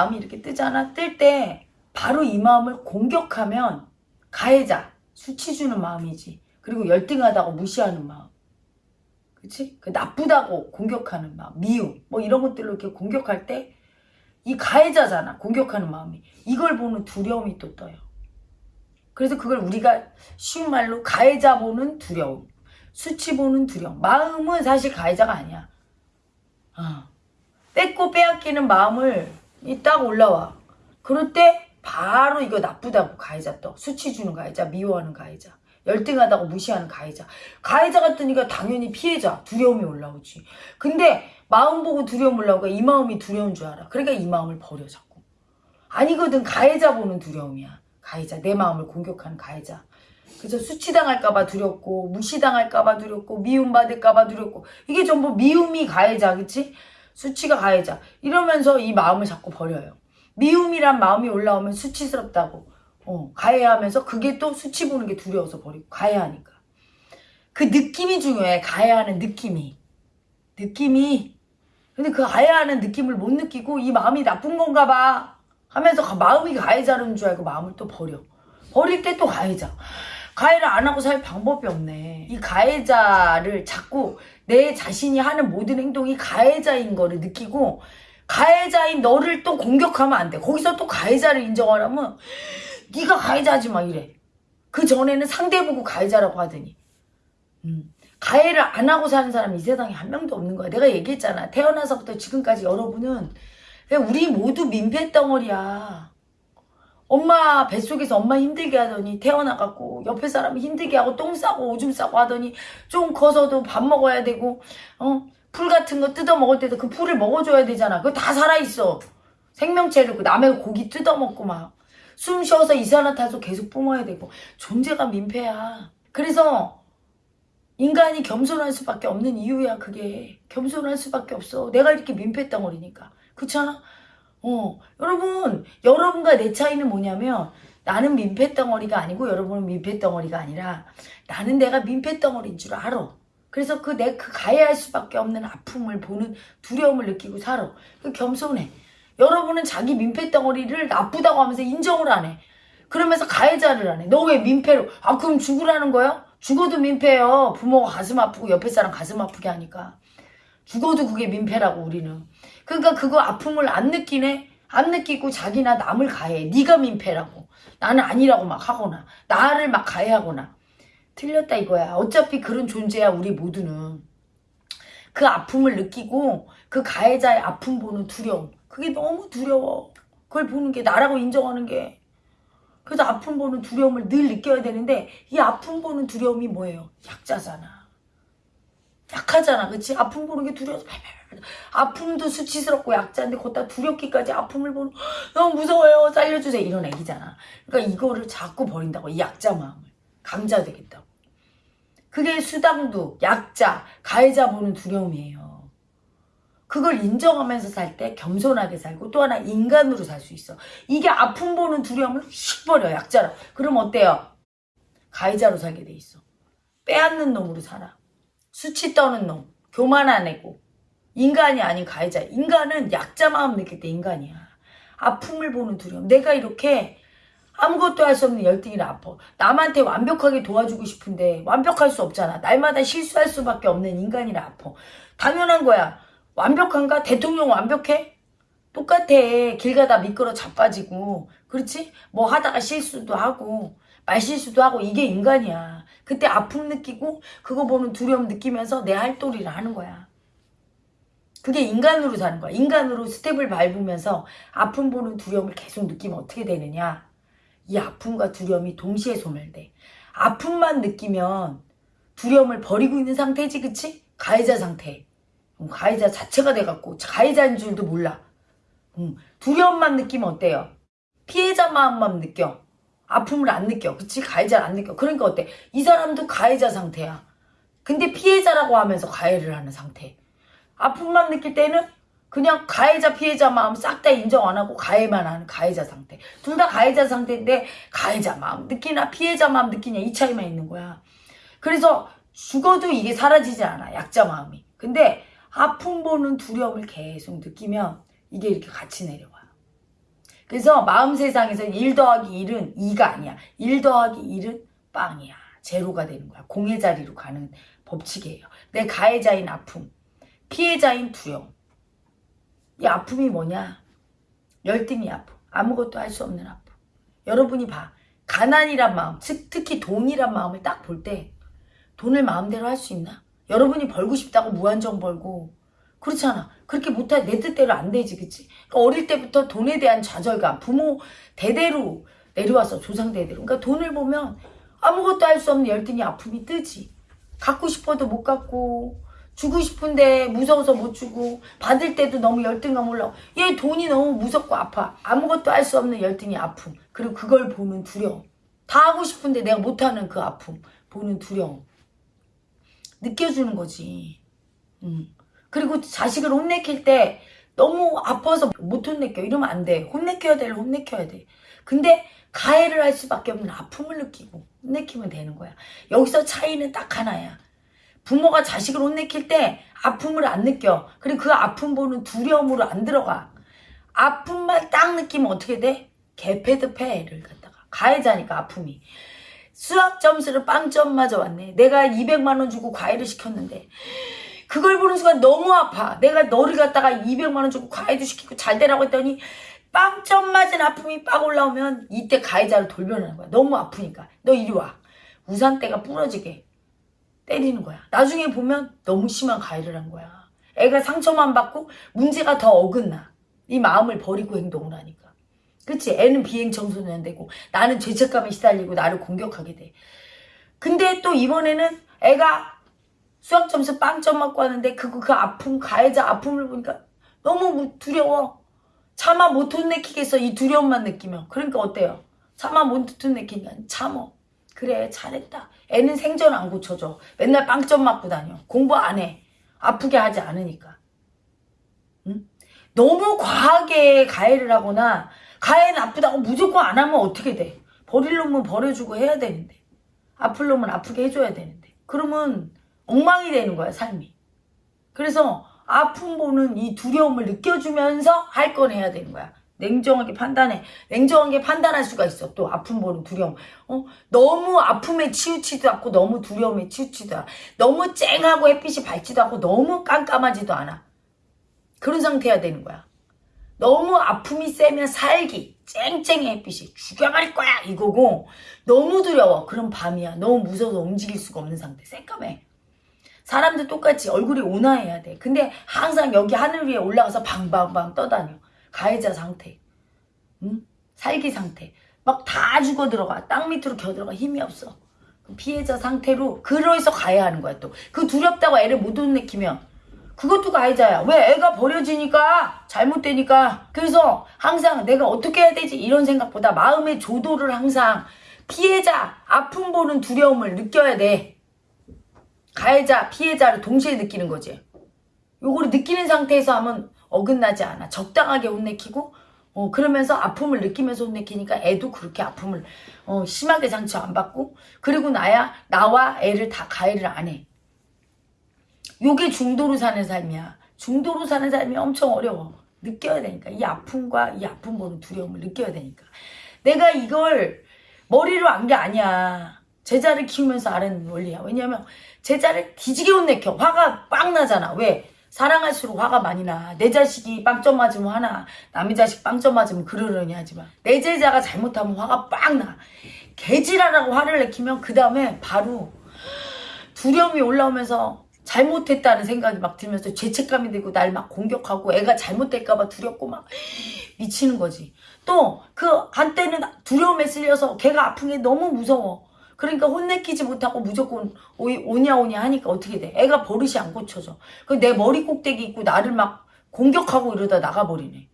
마음이 이렇게 뜨잖아. 뜰 때 바로 이 마음을 공격하면 가해자, 수치 주는 마음이지. 그리고 열등하다고 무시하는 마음. 그치? 그 나쁘다고 공격하는 마음, 미움, 뭐 이런 것들로 이렇게 공격할 때 이 가해자잖아. 공격하는 마음이. 이걸 보는 두려움이 또 떠요. 그래서 그걸 우리가 쉬운 말로 가해자 보는 두려움, 수치 보는 두려움. 마음은 사실 가해자가 아니야. 어. 뺏고 빼앗기는 마음을 이 딱 올라와. 그럴 때 바로 이거 나쁘다고 가해자 떠. 수치 주는 가해자, 미워하는 가해자. 열등하다고 무시하는 가해자. 가해자가 뜨니까 당연히 피해자, 두려움이 올라오지. 근데 마음 보고 두려움 올라오니까 이 마음이 두려운 줄 알아. 그러니까 이 마음을 버려 자꾸. 아니거든 가해자 보는 두려움이야. 가해자, 내 마음을 공격하는 가해자. 그래서 수치당할까봐 두렵고 무시당할까봐 두렵고 미움받을까봐 두렵고 이게 전부 미움이 가해자 그치? 수치가 가해자. 이러면서 이 마음을 자꾸 버려요. 미움이란 마음이 올라오면 수치스럽다고. 어, 가해하면서 그게 또 수치 보는 게 두려워서 버리고 가해하니까. 그 느낌이 중요해 가해하는 느낌이. 느낌이. 근데 그 가해하는 느낌을 못 느끼고 이 마음이 나쁜 건가 봐 하면서 가- 마음이 가해자는 줄 알고 마음을 또 버려. 버릴 때 또 가해자. 가해를 안 하고 살 방법이 없네. 이 가해자를 자꾸 내 자신이 하는 모든 행동이 가해자인 거를 느끼고 가해자인 너를 또 공격하면 안 돼. 거기서 또 가해자를 인정하려면 네가 가해자지 마 이래. 그 전에는 상대 보고 가해자라고 하더니 음, 가해를 안 하고 사는 사람이 이 세상에 한 명도 없는 거야. 내가 얘기했잖아. 태어나서부터 지금까지 여러분은 우리 모두 민폐 덩어리야. 엄마 뱃속에서 엄마 힘들게 하더니 태어나갖고 옆에 사람이 힘들게 하고 똥 싸고 오줌 싸고 하더니 좀 커서도 밥 먹어야 되고 어? 풀 같은 거 뜯어 먹을 때도 그 풀을 먹어줘야 되잖아. 그거 다 살아있어. 생명체를 그 남의 고기 뜯어 먹고 막 숨 쉬어서 이산화탄소 계속 뿜어야 되고 존재가 민폐야. 그래서 인간이 겸손할 수밖에 없는 이유야 그게 겸손할 수밖에 없어. 내가 이렇게 민폐 덩어리니까 그렇잖아. 어 여러분 여러분과 내 차이는 뭐냐면 나는 민폐 덩어리가 아니고 여러분은 민폐 덩어리가 아니라 나는 내가 민폐 덩어리인 줄 알아. 그래서 그 내 그 가해할 수밖에 없는 아픔을 보는 두려움을 느끼고 살아. 그 겸손해. 여러분은 자기 민폐 덩어리를 나쁘다고 하면서 인정을 안 해. 그러면서 가해자를 안 해. 너 왜 민폐로? 아 그럼 죽으라는 거야? 죽어도 민폐예요. 부모가 가슴 아프고 옆에 사람 가슴 아프게 하니까. 죽어도 그게 민폐라고 우리는. 그러니까 그거 아픔을 안 느끼네? 안 느끼고 자기나 남을 가해. 네가 민폐라고. 나는 아니라고 막 하거나 나를 막 가해하거나. 틀렸다 이거야. 어차피 그런 존재야 우리 모두는. 그 아픔을 느끼고 그 가해자의 아픔 보는 두려움. 그게 너무 두려워. 그걸 보는 게 나라고 인정하는 게. 그래서 아픔 보는 두려움을 늘 느껴야 되는데 이 아픔 보는 두려움이 뭐예요? 약자잖아. 약하잖아. 그치? 아픔 보는 게 두려워서. 아픔도 수치스럽고 약자인데 거기다 두렵기까지 아픔을 보는 너무 무서워요. 살려주세요. 이런 애기잖아. 그러니까 이거를 자꾸 버린다고. 이 약자 마음을. 강자 되겠다고. 그게 수당도, 약자, 가해자 보는 두려움이에요. 그걸 인정하면서 살 때 겸손하게 살고 또 하나 인간으로 살 수 있어. 이게 아픔 보는 두려움을 휙 버려, 약자로. 그럼 어때요? 가해자로 살게 돼 있어. 빼앗는 놈으로 살아. 수치 떠는 놈, 교만한 애고. 인간이 아닌 가해자. 인간은 약자 마음 느낄 때 인간이야. 아픔을 보는 두려움. 내가 이렇게 아무것도 할 수 없는 열등이라 아파. 남한테 완벽하게 도와주고 싶은데 완벽할 수 없잖아. 날마다 실수할 수밖에 없는 인간이라 아파. 당연한 거야. 완벽한가? 대통령 완벽해? 똑같아. 길 가다 미끄러 자빠지고. 그렇지? 뭐 하다가 실수도 하고 말실수도 하고 이게 인간이야. 그때 아픔 느끼고 그거 보는 두려움 느끼면서 내 할도리를 하는 거야. 그게 인간으로 사는 거야. 인간으로 스텝을 밟으면서 아픔 보는 두려움을 계속 느끼면 어떻게 되느냐? 이 아픔과 두려움이 동시에 소멸돼. 아픔만 느끼면 두려움을 버리고 있는 상태지, 그치? 가해자 상태. 음, 가해자 자체가 돼갖고 가해자인 줄도 몰라. 음, 두려움만 느끼면 어때요? 피해자 마음만 느껴. 아픔을 안 느껴. 그치? 가해자를 안 느껴. 그러니까 어때? 이 사람도 가해자 상태야. 근데 피해자라고 하면서 가해를 하는 상태. 아픔만 느낄 때는 그냥 가해자 피해자 마음 싹 다 인정 안 하고 가해만 하는 가해자 상태. 둘 다 가해자 상태인데 가해자 마음 느끼나 피해자 마음 느끼냐 이 차이만 있는 거야. 그래서 죽어도 이게 사라지지 않아. 약자 마음이. 근데 아픔 보는 두려움을 계속 느끼면 이게 이렇게 같이 내려와요. 그래서 마음 세상에서 1 더하기 1은 2가 아니야. 1 더하기 1은 빵이야. 제로가 되는 거야. 공의 자리로 가는 법칙이에요. 내 가해자인 아픔, 피해자인 두려움. 이 아픔이 뭐냐? 열등이 아픔. 아무것도 할 수 없는 아픔. 여러분이 봐. 가난이란 마음, 즉 특히 돈이란 마음을 딱 볼 때 돈을 마음대로 할 수 있나? 여러분이 벌고 싶다고 무한정 벌고 그렇잖아. 그렇게 못해 내 뜻대로 안 되지, 그치? 그러니까 어릴 때부터 돈에 대한 좌절감, 부모 대대로 내려와서 조상 대대로. 그러니까 돈을 보면 아무것도 할 수 없는 열등이 아픔이 뜨지. 갖고 싶어도 못 갖고 주고 싶은데 무서워서 못 주고 받을 때도 너무 열등감 올라오. 얘 돈이 너무 무섭고 아파. 아무것도 할 수 없는 열등이 아픔. 그리고 그걸 보는 두려움. 다 하고 싶은데 내가 못하는 그 아픔. 보는 두려움. 느껴주는 거지. 음. 그리고 자식을 혼내킬 때 너무 아파서 못 혼내켜. 이러면 안 돼. 혼내켜야 될 혼내켜야 돼. 근데 가해를 할 수밖에 없는 아픔을 느끼고 혼내키면 되는 거야. 여기서 차이는 딱 하나야. 부모가 자식을 혼내킬 때 아픔을 안 느껴. 그리고 그 아픔 보는 두려움으로 안 들어가. 아픔만 딱 느끼면 어떻게 돼? 개패드 패를 갖다가. 가해자니까 아픔이. 수학 점수를 빵점 맞아 왔네. 내가 200만 원 주고 과외를 시켰는데 그걸 보는 순간 너무 아파. 내가 너를 갖다가 200만 원 주고 과외도 시키고 잘 되라고 했더니 빵점 맞은 아픔이 빡 올라오면 이때 가해자로 돌변하는 거야. 너무 아프니까. 너 이리 와. 우산대가 부러지게 때리는 거야. 나중에 보면 너무 심한 가해를 한 거야. 애가 상처만 받고 문제가 더 어긋나. 이 마음을 버리고 행동을 하니까. 그치? 애는 비행 청소년 되고 나는 죄책감에 시달리고 나를 공격하게 돼. 근데 또 이번에는 애가 수학 점수 빵점 맞고 하는데 그, 그 아픔, 가해자 아픔을 보니까 너무 두려워. 차마 못 혼내키겠어. 이 두려움만 느끼면. 그러니까 어때요? 차마 못 혼내키니까 참어. 그래 잘했다. 애는 생전 안 고쳐줘. 맨날 빵점 맞고 다녀. 공부 안 해. 아프게 하지 않으니까. 응? 너무 과하게 가해를 하거나 가해는 아프다고 무조건 안 하면 어떻게 돼? 버릴 놈은 버려주고 해야 되는데. 아플 놈은 아프게 해줘야 되는데. 그러면 엉망이 되는 거야 삶이. 그래서 아픔 보는 이 두려움을 느껴주면서 할 건 해야 되는 거야. 냉정하게 판단해. 냉정하게 판단할 수가 있어. 또 아픔 보는 두려움. 어? 너무 아픔에 치우치지도 않고 너무 두려움에 치우치지도 않아. 너무 쨍하고 햇빛이 밝지도 않고 너무 깜깜하지도 않아. 그런 상태야 되는 거야. 너무 아픔이 세면 살기. 쨍쨍의 햇빛이 죽여버릴 거야 이거고 너무 두려워. 그럼 밤이야. 너무 무서워서 움직일 수가 없는 상태. 새까매. 사람들 똑같이 얼굴이 온화해야 돼. 근데 항상 여기 하늘 위에 올라가서 방방방 떠다녀. 가해자 상태. 응? 살기 상태. 막 다 죽어 들어가. 땅 밑으로 겨 들어가. 힘이 없어. 그 피해자 상태로 그러해서 가해하는 거야 또. 그 두렵다고 애를 못 혼내키면 그것도 가해자야. 왜? 애가 버려지니까 잘못되니까. 그래서 항상 내가 어떻게 해야 되지 이런 생각보다 마음의 조도를 항상 피해자 아픔 보는 두려움을 느껴야 돼. 가해자, 피해자를 동시에 느끼는 거지. 요거를 느끼는 상태에서 하면 어긋나지 않아. 적당하게 혼내키고 어, 그러면서 아픔을 느끼면서 혼내키니까 애도 그렇게 아픔을 어, 심하게 상처 안 받고 그리고 나야 나와 애를 다 가해를 안 해. 요게 중도로 사는 삶이야. 중도로 사는 삶이 엄청 어려워. 느껴야 되니까. 이 아픔과 이 아픔 보는 두려움을 느껴야 되니까. 내가 이걸 머리로 안 게 아니야. 제자를 키우면서 아는 원리야. 왜냐면 제자를 뒤지게 혼내켜. 화가 빵 나잖아. 왜? 사랑할수록 화가 많이 나. 내 자식이 빵점 맞으면 화나. 남의 자식 빵점 맞으면 그러려니 하지만 내 제자가 잘못하면 화가 빵 나. 개지랄하고 화를 내키면 그 다음에 바로 두려움이 올라오면서 잘못했다는 생각이 막 들면서 죄책감이 들고 날 막 공격하고 애가 잘못될까봐 두렵고 막 미치는 거지. 또 그 한때는 두려움에 쓸려서 걔가 아픈 게 너무 무서워. 그러니까 혼내키지 못하고 무조건 오- 오냐 오냐 하니까 어떻게 돼? 애가 버릇이 안 고쳐져. 그내 머리 꼭대기 있고 나를 막 공격하고 이러다 나가버리네.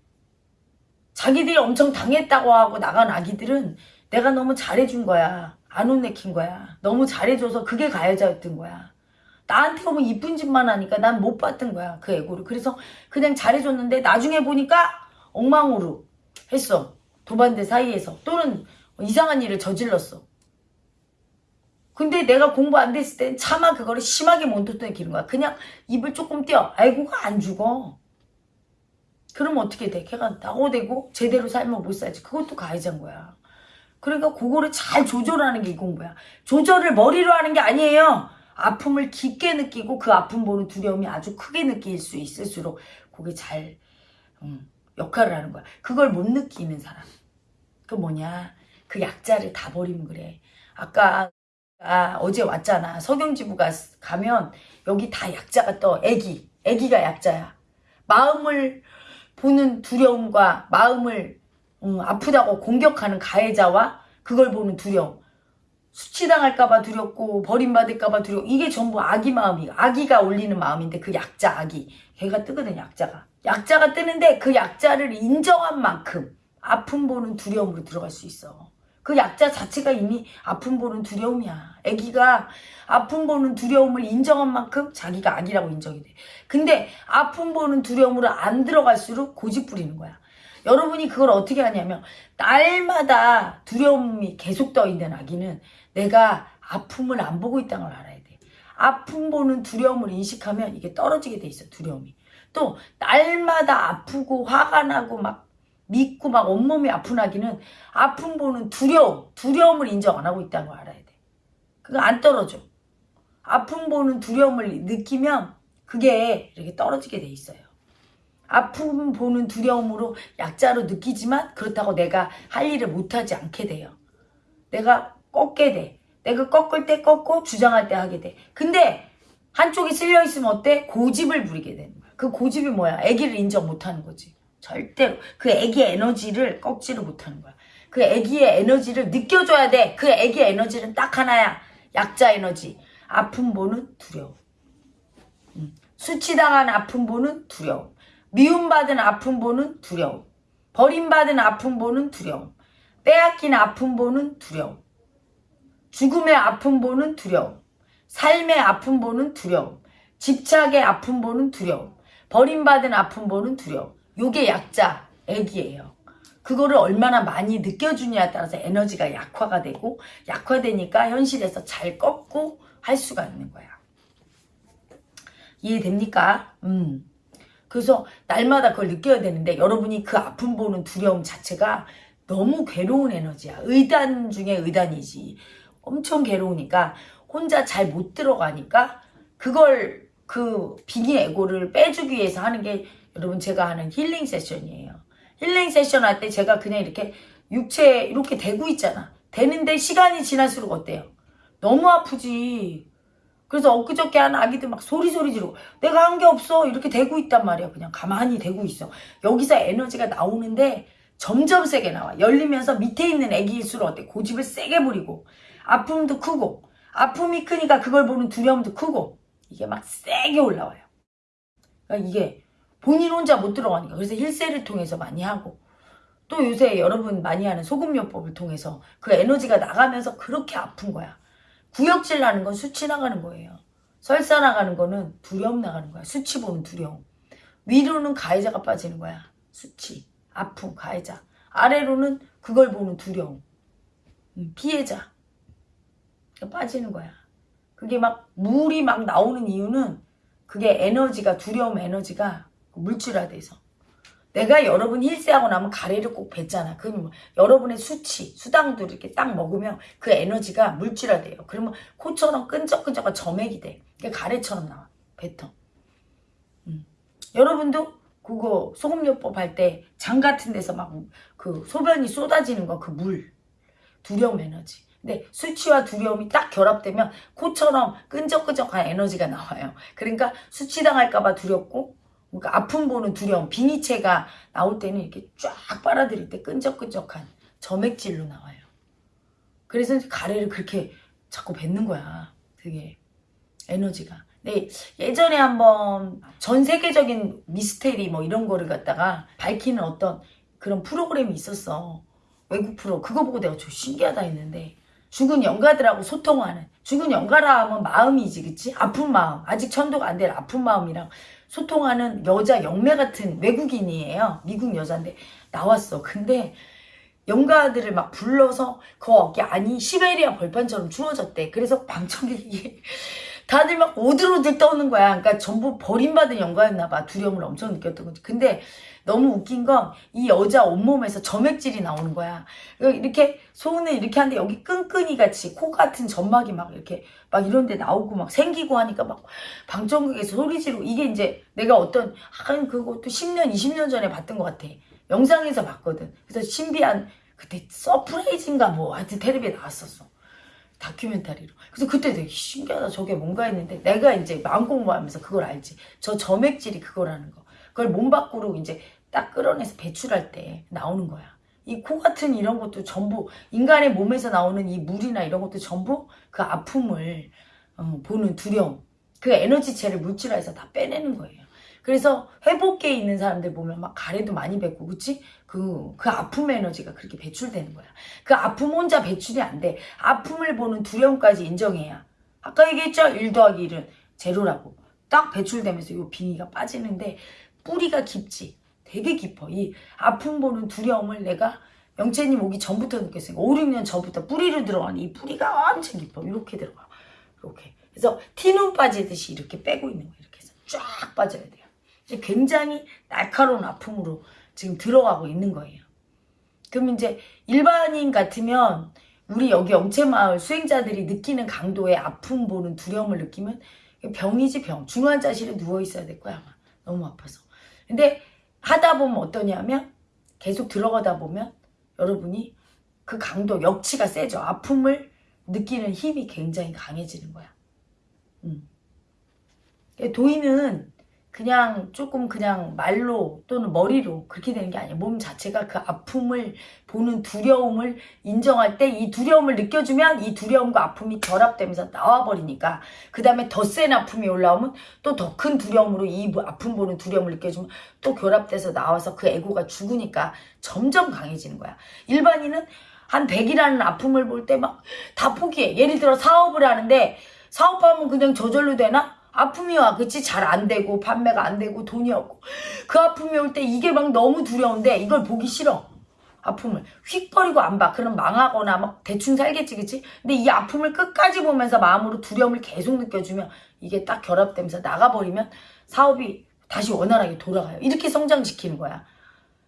자기들이 엄청 당했다고 하고 나간 아기들은 내가 너무 잘해준 거야. 안 혼내킨 거야. 너무 잘해줘서 그게 가해자였던 거야. 나한테 오면 이쁜 짓만 하니까 난 못 봤던 거야. 그 애고를. 그래서 그냥 잘해줬는데 나중에 보니까 엉망으로 했어. 도반대 사이에서. 또는 이상한 일을 저질렀어. 근데 내가 공부 안 됐을 땐 차마 그거를 심하게 못 듣던 기는 거야. 그냥 입을 조금 떼어. 아이고가 안 죽어. 그러면 어떻게 돼? 걔가 낙오되고 제대로 살면 못 살지. 그것도 가해자인 거야. 그러니까 그거를 잘 조절하는 게 이 공부야. 조절을 머리로 하는 게 아니에요. 아픔을 깊게 느끼고 그 아픔 보는 두려움이 아주 크게 느낄 수 있을수록 그게 잘 음, 역할을 하는 거야. 그걸 못 느끼는 사람. 그 뭐냐. 그 약자를 다 버리면 그래. 아까 아, 어제 왔잖아. 석영지부 가 가면 여기 다 약자가 떠. 애기. 애기가 약자야. 마음을 보는 두려움과 마음을 음, 아프다고 공격하는 가해자와 그걸 보는 두려움. 수치당할까봐 두렵고 버림받을까봐 두려워. 이게 전부 아기 마음이 아기가 올리는 마음인데 그 약자 아기. 걔가 뜨거든 약자가. 약자가 뜨는데 그 약자를 인정한 만큼 아픔 보는 두려움으로 들어갈 수 있어. 그 약자 자체가 이미 아픔 보는 두려움이야. 아기가 아픔 보는 두려움을 인정한 만큼 자기가 아기라고 인정이 돼. 근데 아픔 보는 두려움으로 안 들어갈수록 고집 부리는 거야. 여러분이 그걸 어떻게 하냐면 날마다 두려움이 계속 떠 있는 아기는 내가 아픔을 안 보고 있다는 걸 알아야 돼. 아픔 보는 두려움을 인식하면 이게 떨어지게 돼 있어 두려움이. 또 날마다 아프고 화가 나고 막 믿고 막 온몸이 아픈 아기는 아픔 보는 두려움, 두려움을 인정 안 하고 있다는 걸 알아야 돼. 그거 안 떨어져. 아픔 보는 두려움을 느끼면 그게 이렇게 떨어지게 돼 있어요. 아픔 보는 두려움으로 약자로 느끼지만 그렇다고 내가 할 일을 못하지 않게 돼요. 내가 꺾게 돼. 내가 꺾을 때 꺾고 주장할 때 하게 돼. 근데 한쪽이 쓸려 있으면 어때? 고집을 부리게 되는 거야. 그 고집이 뭐야? 애기를 인정 못하는 거지. 절대로 그 애기의 에너지를 꺾지를 못하는 거야. 그 애기의 에너지를 느껴줘야 돼. 그 애기의 에너지는 딱 하나야. 약자 에너지. 아픔 보는 두려움. 음. 수치당한 아픔 보는 두려움. 미움받은 아픔 보는 두려움. 버림받은 아픔 보는 두려움. 빼앗긴 아픔 보는 두려움. 죽음의 아픔 보는 두려움. 삶의 아픔 보는 두려움. 집착의 아픔 보는 두려움. 버림받은 아픔 보는 두려움. 요게 약자, 애기예요. 그거를 얼마나 많이 느껴주냐에 따라서 에너지가 약화가 되고 약화되니까 현실에서 잘 꺾고 할 수가 있는 거야. 이해됩니까? 음. 그래서 날마다 그걸 느껴야 되는데 여러분이 그 아픔 보는 두려움 자체가 너무 괴로운 에너지야. 의단 중에 의단이지. 엄청 괴로우니까 혼자 잘 못 들어가니까 그걸 그 빙의 에고를 빼주기 위해서 하는 게 여러분 제가 하는 힐링 세션이에요. 힐링 세션 할 때 제가 그냥 이렇게 육체 이렇게 대고 있잖아. 되는데 시간이 지날수록 어때요? 너무 아프지. 그래서 엊그저께 한 아기들 막 소리소리 지르고 내가 한 게 없어 이렇게 대고 있단 말이야. 그냥 가만히 대고 있어. 여기서 에너지가 나오는데 점점 세게 나와. 열리면서 밑에 있는 애기일수록 어때? 고집을 세게 부리고 아픔도 크고 아픔이 크니까 그걸 보는 두려움도 크고 이게 막 세게 올라와요. 그러니까 이게 본인 혼자 못 들어가니까 그래서 힐세를 통해서 많이 하고 또 요새 여러분 많이 하는 소금요법을 통해서 그 에너지가 나가면서 그렇게 아픈 거야. 구역질 나는 건 수치 나가는 거예요. 설사 나가는 거는 두려움 나가는 거야. 수치 보는 두려움. 위로는 가해자가 빠지는 거야. 수치, 아픔, 가해자. 아래로는 그걸 보는 두려움. 음, 피해자. 빠지는 거야. 그게 막 물이 막 나오는 이유는 그게 에너지가 두려움 에너지가 물질화돼서 내가 여러분 힐세하고 나면 가래를 꼭 뱉잖아. 그럼 뭐 여러분의 수치, 수당도 이렇게 딱 먹으면 그 에너지가 물질화돼요. 그러면 코처럼 끈적끈적한 점액이 돼. 그게 가래처럼 나와. 뱉어. 음. 여러분도 그거 소금요법 할 때 장 같은 데서 막 그 소변이 쏟아지는 거 그 물. 두려움 에너지. 근데 수치와 두려움이 딱 결합되면 코처럼 끈적끈적한 에너지가 나와요. 그러니까 수치당할까봐 두렵고 그러니까 아픔 보는 두려움, 비니체가 나올 때는 이렇게 쫙 빨아들일 때 끈적끈적한 점액질로 나와요. 그래서 가래를 그렇게 자꾸 뱉는 거야. 그게 에너지가. 네, 예전에 한번 전 세계적인 미스테리 뭐 이런 거를 갖다가 밝히는 어떤 그런 프로그램이 있었어. 외국 프로. 그거 보고 내가 저 신기하다 했는데 죽은 영가들하고 소통하는 죽은 영가라 하면 마음이지 그치? 아픈 마음 아직 천도가 안 될 아픈 마음이랑 소통하는 여자 영매 같은 외국인이에요. 미국 여자인데 나왔어. 근데 영가들을 막 불러서 그 어깨 아니 시베리아 벌판처럼 추워졌대. 그래서 방청객이 다들 막 오들오들 떠는 거야. 그러니까 전부 버림받은 영가였나 봐. 두려움을 엄청 느꼈던 거지. 근데 너무 웃긴 건 이 여자 온몸에서 점액질이 나오는 거야. 이렇게 손을 이렇게 하는데 여기 끈끈이 같이 코 같은 점막이 막 이렇게 막 이런 데 나오고 막 생기고 하니까 막 방청객에서 소리 지르고 이게 이제 내가 어떤 한 그것도 10년 20년 전에 봤던 것 같아. 영상에서 봤거든. 그래서 신비한 그때 서프라이즈인가 뭐 하여튼 텔레비에 나왔었어. 다큐멘터리로. 그래서 그때 되게 신기하다. 저게 뭔가 했는데 내가 이제 마음 공부하면서 그걸 알지. 저 점액질이 그거라는 거. 그걸 몸 밖으로 이제 딱 끌어내서 배출할 때 나오는 거야. 이 코 같은 이런 것도 전부 인간의 몸에서 나오는 이 물이나 이런 것도 전부 그 아픔을 어, 보는 두려움. 그 에너지체를 물질화해서 다 빼내는 거예요. 그래서 회복계에 있는 사람들 보면 막 가래도 많이 뱉고 그치? 그, 그 아픔 에너지가 그렇게 배출되는 거야. 그 아픔 혼자 배출이 안 돼. 아픔을 보는 두려움까지 인정해야. 아까 얘기했죠? 1 더하기 1은 제로라고. 딱 배출되면서 이 빙의가 빠지는데 뿌리가 깊지. 되게 깊어. 이 아픔 보는 두려움을 내가 영채님 오기 전부터 느꼈어요. 5, 6년 전부터 뿌리로 들어가는 이 뿌리가 엄청 깊어. 이렇게 들어가. 이렇게. 그래서 티눈 빠지듯이 이렇게 빼고 있는 거예요. 이렇게 해서 쫙 빠져야 돼요. 굉장히 날카로운 아픔으로 지금 들어가고 있는 거예요. 그럼 이제 일반인 같으면 우리 여기 영채마을 수행자들이 느끼는 강도의 아픔 보는 두려움을 느끼면 병이지 병. 중환자실에 누워 있어야 될 거야 아마. 너무 아파서. 근데 하다 보면 어떠냐면 계속 들어가다 보면 여러분이 그 강도 역치가 세죠. 아픔을 느끼는 힘이 굉장히 강해지는 거야. 음. 도인은 그냥 조금 그냥 말로 또는 머리로 그렇게 되는 게 아니에요. 몸 자체가 그 아픔을 보는 두려움을 인정할 때 이 두려움을 느껴주면 이 두려움과 아픔이 결합되면서 나와버리니까 그 다음에 더 센 아픔이 올라오면 또 더 큰 두려움으로 이 아픔 보는 두려움을 느껴주면 또 결합돼서 나와서 그 에고가 죽으니까 점점 강해지는 거야. 일반인은 한 100이라는 아픔을 볼 때 막 다 포기해. 예를 들어 사업을 하는데 사업하면 그냥 저절로 되나? 아픔이 와. 그치? 잘 안 되고 판매가 안 되고 돈이 없고. 그 아픔이 올 때 이게 막 너무 두려운데 이걸 보기 싫어. 아픔을. 휙거리고 안 봐. 그럼 망하거나 막 대충 살겠지 그치? 근데 이 아픔을 끝까지 보면서 마음으로 두려움을 계속 느껴주면 이게 딱 결합되면서 나가버리면 사업이 다시 원활하게 돌아가요. 이렇게 성장시키는 거야.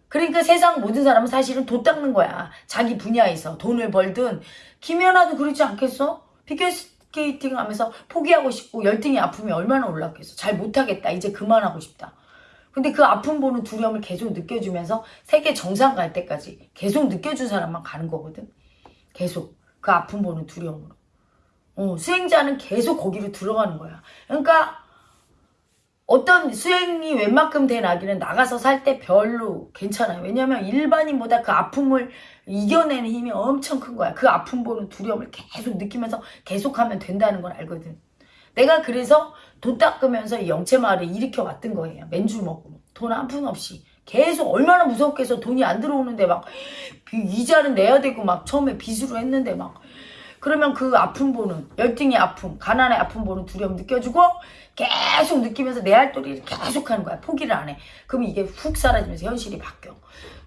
그러니까 세상 모든 사람은 사실은 도 닦는 거야. 자기 분야에서 돈을 벌든. 김연아도 그렇지 않겠어? 비교했을 스케이팅 하면서 포기하고 싶고 열등이 아픔이 얼마나 올랐겠어. 잘 못하겠다. 이제 그만하고 싶다. 근데 그 아픔 보는 두려움을 계속 느껴주면서 세계 정상 갈 때까지 계속 느껴준 사람만 가는 거거든. 계속 그 아픔 보는 두려움으로. 어, 수행자는 계속 거기로 들어가는 거야. 그러니까 어떤 수행이 웬만큼 된 아기는 나가서 살 때 별로 괜찮아요. 왜냐면 일반인보다 그 아픔을 이겨내는 힘이 엄청 큰 거야. 그 아픔 보는 두려움을 계속 느끼면서 계속하면 된다는 걸 알거든. 내가 그래서 돈 닦으면서 영채마을을 일으켜 왔던 거예요. 맨줄 먹고. 돈 한 푼 없이. 계속 얼마나 무섭게 해서 돈이 안 들어오는데 막 이자는 내야 되고 막 처음에 빚으로 했는데 막 그러면 그 아픔 보는 열등의 아픔, 가난의 아픔 보는 두려움 느껴주고 계속 느끼면서 내 할도리를 계속 하는 거야. 포기를 안 해. 그럼 이게 훅 사라지면서 현실이 바뀌어.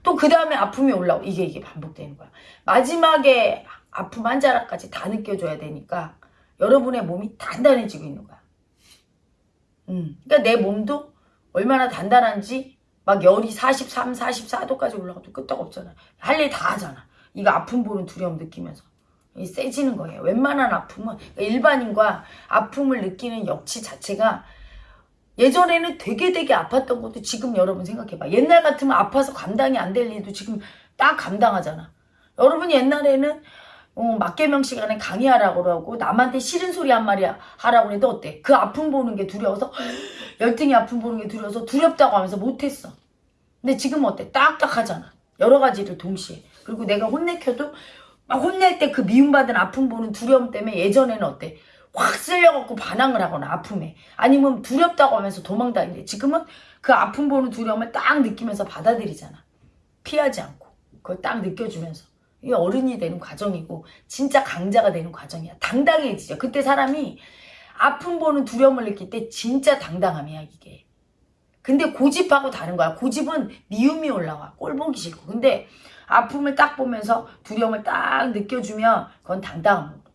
또 그 다음에 아픔이 올라오고 이게 이게 반복되는 거야. 마지막에 아픔 한 자락까지 다 느껴줘야 되니까 여러분의 몸이 단단해지고 있는 거야. 음. 그러니까 내 몸도 얼마나 단단한지 막 열이 43, 44도까지 올라가도 끄떡없잖아. 할 일 다 하잖아. 이거 아픔 보는 두려움 느끼면서. 세지는 거예요. 웬만한 아픔은 그러니까 일반인과 아픔을 느끼는 역치 자체가 예전에는 되게 되게 아팠던 것도 지금 여러분 생각해봐. 옛날 같으면 아파서 감당이 안 될 일도 지금 딱 감당하잖아. 여러분 옛날에는 어, 막개명 시간에 강의하라고 그러고 남한테 싫은 소리 한 마리 하라고 해도 어때? 그 아픔 보는 게 두려워서 열등이 아픔 보는 게 두려워서 두렵다고 하면서 못했어. 근데 지금 어때? 딱딱하잖아. 여러 가지를 동시에. 그리고 내가 혼내켜도 막 혼낼 때 그 미움받은 아픔 보는 두려움 때문에 예전에는 어때? 확 쓸려갖고 반항을 하거나 아픔에 아니면 두렵다고 하면서 도망다니는데 지금은 그 아픔 보는 두려움을 딱 느끼면서 받아들이잖아. 피하지 않고 그걸 딱 느껴주면서 이게 어른이 되는 과정이고 진짜 강자가 되는 과정이야. 당당해지죠. 그때 사람이 아픔 보는 두려움을 느낄 때 진짜 당당함이야 이게. 근데 고집하고 다른 거야. 고집은 미움이 올라와. 꼴 보기 싫고. 근데 아픔을 딱 보면서 두려움을 딱 느껴주면 그건 당당한 거.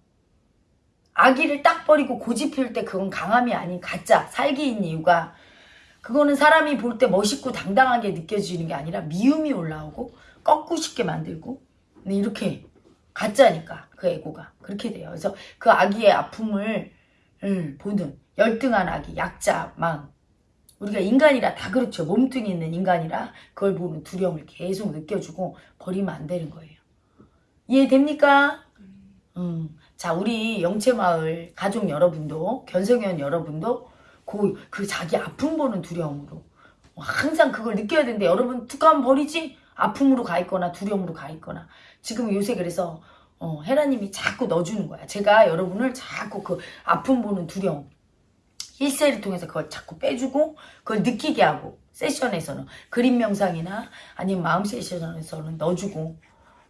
아기를 딱 버리고 고집 피울 때 그건 강함이 아닌 가짜 살기인 이유가 그거는 사람이 볼 때 멋있고 당당하게 느껴지는 게 아니라 미움이 올라오고 꺾고 싶게 만들고 이렇게 가짜니까 그 애고가 그렇게 돼요. 그래서 그 아기의 아픔을 음, 보는 열등한 아기, 약자, 망 우리가 인간이라 다 그렇죠. 몸뚱이 있는 인간이라 그걸 보면 두려움을 계속 느껴주고 버리면 안 되는 거예요. 이해됩니까? 음. 자, 우리 영채마을 가족 여러분도, 견성현 여러분도 그, 그 자기 아픔 보는 두려움으로 항상 그걸 느껴야 되는데 여러분 툭하면 버리지? 아픔으로 가 있거나 두려움으로 가 있거나 지금 요새 그래서 어, 헤라님이 자꾸 넣어주는 거야. 제가 여러분을 자꾸 그 아픔 보는 두려움 힐세를 통해서 그걸 자꾸 빼주고 그걸 느끼게 하고 세션에서는 그림 명상이나 아니면 마음 세션에서는 넣어주고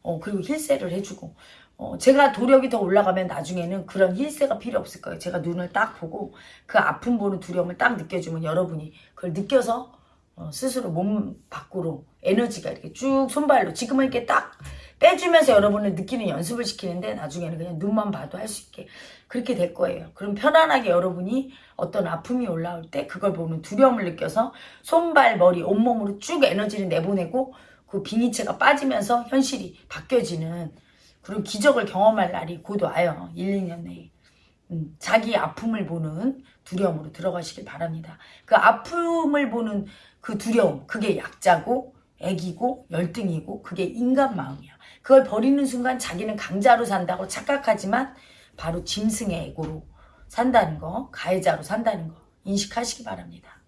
어, 그리고 힐세를 해주고 어, 제가 도력이 더 올라가면 나중에는 그런 힐세가 필요 없을 거예요. 제가 눈을 딱 보고 그 아픔 보는 두려움을 딱 느껴주면 여러분이 그걸 느껴서 어, 스스로 몸 밖으로 에너지가 이렇게 쭉 손발로 지금은 이렇게 딱 빼주면서 여러분을 느끼는 연습을 시키는데 나중에는 그냥 눈만 봐도 할 수 있게 그렇게 될 거예요. 그럼 편안하게 여러분이 어떤 아픔이 올라올 때 그걸 보는 두려움을 느껴서 손발, 머리, 온몸으로 쭉 에너지를 내보내고 그 빙의체가 빠지면서 현실이 바뀌어지는 그런 기적을 경험할 날이 곧 와요. 1, 2년 내에. 음, 자기 아픔을 보는 두려움으로 들어가시길 바랍니다. 그 아픔을 보는 그 두려움, 그게 약자고 애기고 열등이고 그게 인간 마음이야. 그걸 버리는 순간 자기는 강자로 산다고 착각하지만 바로 짐승의 애고로 산다는 거, 가해자로 산다는 거 인식하시기 바랍니다.